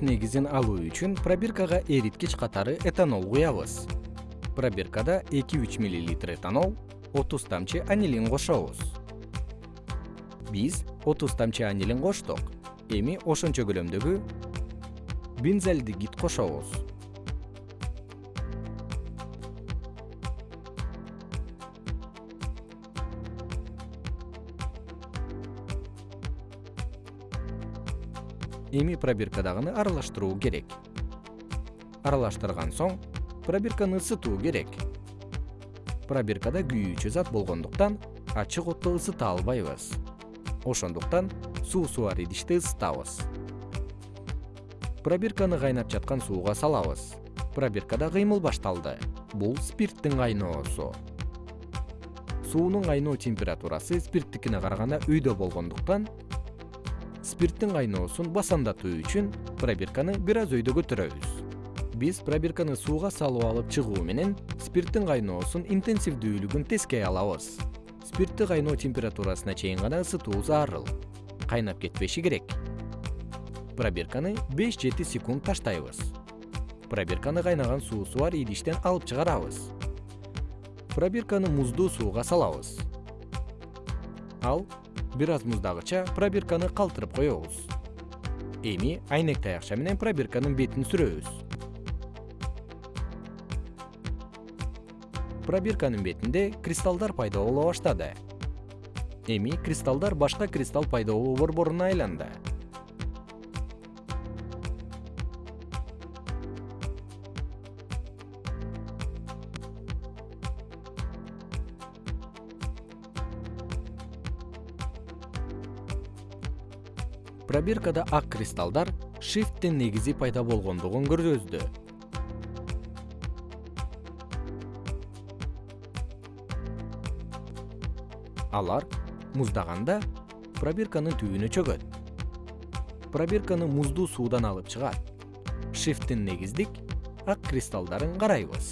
негизин алуу үчүн пробиркага эриткич катары этанол куябыз. Пробиркада эки үч миллилитр этанол отуз тамчы анилин кошобуз. Биз отуз тамчы анилин коштук эми ошончо көлөмдөгү бензальдегид кошобуз эми пробиркадагыны аралаштыруу керек. Аралаштырган соң пробирканы ысытуу керек. Пробиркада күйүүчү зат болгондуктан ачык отто ысыта албайбыз. Ошондуктан суусу бар идиште ысытабыз. Пробирканы кайнап жаткан сууга салабыз. Пробиркада кыймыл башталды. Бул спирттин кайноосу. Суунун кайноо температурасы спирттикине караганда өйдө болгондуктан спирттин кайноосун басамдатуу үчүн пробирканы бир аз өйдө көтөрөбүз. Биз пробирканы сууга салып алып чыгуу менен спирттин кайноосун интенсивдүүлүгүн тескей алабыз. Спиртти кайноо температурасына чейин гана ысытуу зарыл кайнап кетпеши керек. Пробирканы беш жети секунд таштайбыз. Пробирканы кайнаган суусу бар идиштен алып чыгарабыз. Пробирканы муздуу сууга салабыз ал бир аз муздагыча пробирканы калтырып коебуз. Эми айнек таякча менен пробирканын бетин сүрөбүз. Пробирканын бетинде кристаллдар пайда боло баштады. Эми кристаллдар башка кристалл пайда болуу борборуна айланды пробиркада ак кристаллдар шифттин негизи пайда болгондугун көрсөздү алар муздаганда пробирканын түбүнө чөгөт. Пробирканы муздуу суудан алып чыгат. Шифттин негиздик ак кристаллдарын карайбыз